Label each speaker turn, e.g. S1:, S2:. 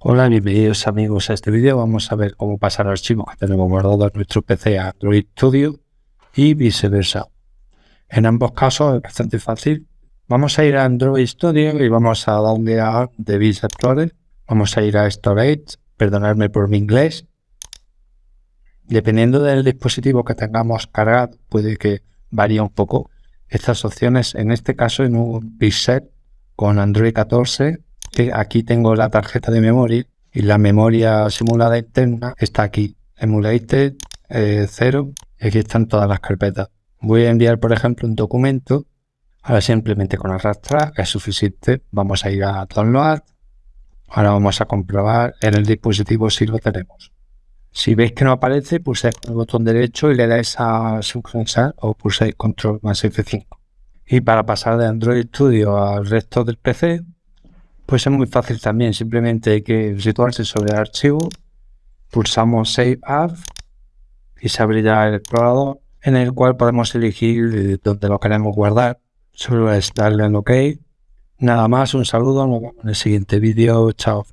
S1: Hola, bienvenidos amigos a este vídeo. Vamos a ver cómo pasar archivos que tenemos guardados en nuestro PC a Android Studio y viceversa. En ambos casos es bastante fácil. Vamos a ir a Android Studio y vamos a darle a Device Explorer. Vamos a ir a Storage, perdonadme por mi inglés. Dependiendo del dispositivo que tengamos cargado, puede que varíe un poco estas opciones. En este caso, en un Pixel con Android 14 aquí tengo la tarjeta de memoria y la memoria simulada interna está aquí, emulated 0 y aquí están todas las carpetas. Voy a enviar, por ejemplo, un documento. Ahora simplemente con arrastrar es suficiente. Vamos a ir a download. Ahora vamos a comprobar en el dispositivo si lo tenemos. Si veis que no aparece, pulsáis el botón derecho y le dais a sincronizar o pulsáis control más F5. Y para pasar de Android Studio al resto del PC, pues es muy fácil también, simplemente hay que situarse sobre el archivo, pulsamos Save As y se abrirá el explorador en el cual podemos elegir dónde lo queremos guardar. Solo es darle en OK. Nada más, un saludo, nos vemos en el siguiente vídeo, chao.